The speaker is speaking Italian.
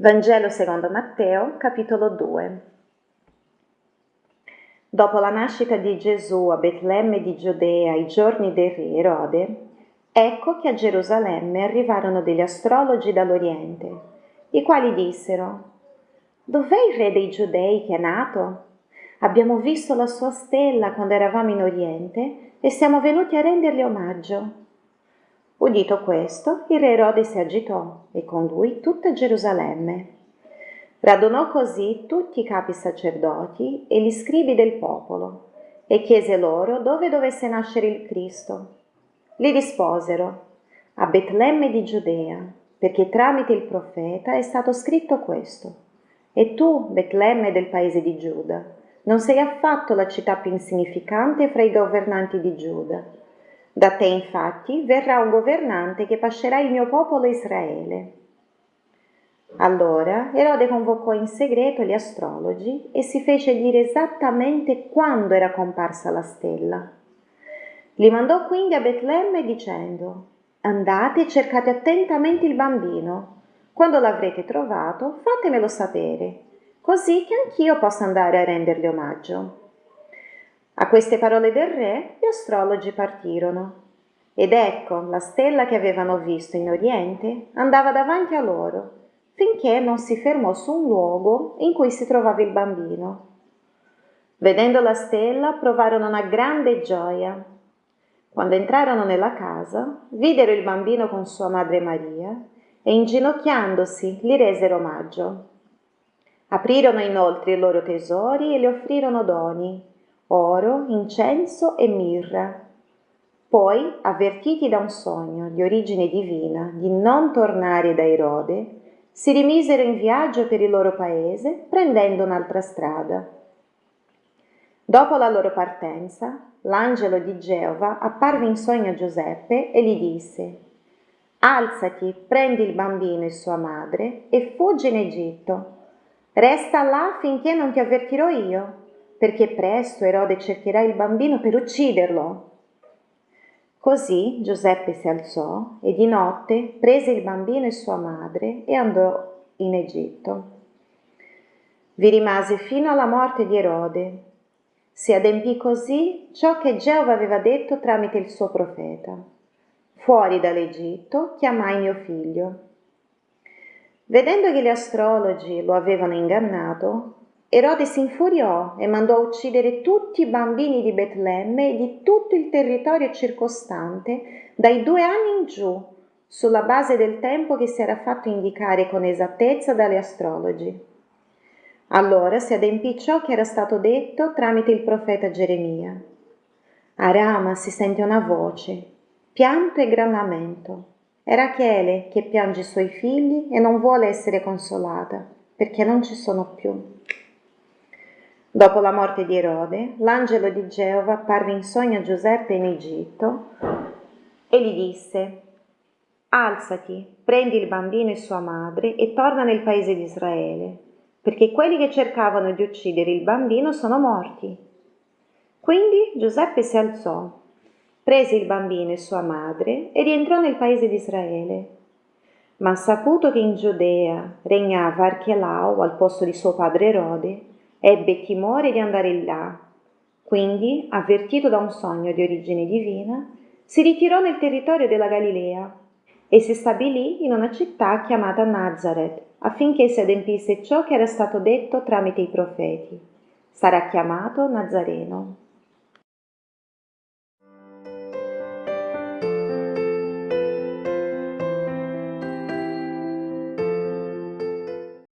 Vangelo secondo Matteo, capitolo 2. Dopo la nascita di Gesù a Betlemme di Giudea ai giorni del re Erode, ecco che a Gerusalemme arrivarono degli astrologi dall'Oriente, i quali dissero, Dov'è il re dei Giudei che è nato? Abbiamo visto la sua stella quando eravamo in Oriente e siamo venuti a rendergli omaggio. Udito questo, il re Erode si agitò e con lui tutta Gerusalemme. Radunò così tutti i capi sacerdoti e gli scribi del popolo e chiese loro dove dovesse nascere il Cristo. Gli risposero, a Betlemme di Giudea, perché tramite il profeta è stato scritto questo. E tu, Betlemme del paese di Giuda, non sei affatto la città più insignificante fra i governanti di Giuda da te infatti verrà un governante che pascerà il mio popolo Israele. Allora Erode convocò in segreto gli astrologi e si fece dire esattamente quando era comparsa la stella. Li mandò quindi a Betlemme dicendo, andate e cercate attentamente il bambino. Quando l'avrete trovato, fatemelo sapere, così che anch'io possa andare a rendergli omaggio. A queste parole del re gli astrologi partirono. Ed ecco la stella che avevano visto in Oriente andava davanti a loro, finché non si fermò su un luogo in cui si trovava il bambino. Vedendo la stella provarono una grande gioia. Quando entrarono nella casa, videro il bambino con sua madre Maria e inginocchiandosi gli resero omaggio. Aprirono inoltre i loro tesori e le offrirono doni, oro, incenso e mirra. Poi, avvertiti da un sogno di origine divina di non tornare da Erode, si rimisero in viaggio per il loro paese, prendendo un'altra strada. Dopo la loro partenza, l'angelo di Geova apparve in sogno a Giuseppe e gli disse, Alzati, prendi il bambino e sua madre e fuggi in Egitto. Resta là finché non ti avvertirò io perché presto Erode cercherà il bambino per ucciderlo. Così Giuseppe si alzò e di notte prese il bambino e sua madre e andò in Egitto. Vi rimase fino alla morte di Erode. Si adempì così ciò che Geova aveva detto tramite il suo profeta. Fuori dall'Egitto chiamai mio figlio. Vedendo che gli astrologi lo avevano ingannato, Erode si infuriò e mandò a uccidere tutti i bambini di Betlemme e di tutto il territorio circostante, dai due anni in giù, sulla base del tempo che si era fatto indicare con esattezza dalle astrologi. Allora si adempì ciò che era stato detto tramite il profeta Geremia. A Rama si sente una voce, pianto e gran lamento. È Rachele che piange i suoi figli e non vuole essere consolata, perché non ci sono più. Dopo la morte di Erode, l'angelo di Geova apparve in sogno a Giuseppe in Egitto e gli disse, Alzati, prendi il bambino e sua madre e torna nel paese di Israele, perché quelli che cercavano di uccidere il bambino sono morti. Quindi Giuseppe si alzò, prese il bambino e sua madre e rientrò nel paese di Israele. Ma saputo che in Giudea regnava Archelau al posto di suo padre Erode, Ebbe timore di andare là. Quindi, avvertito da un sogno di origine divina, si ritirò nel territorio della Galilea e si stabilì in una città chiamata Nazareth affinché si adempisse ciò che era stato detto tramite i profeti. Sarà chiamato Nazareno.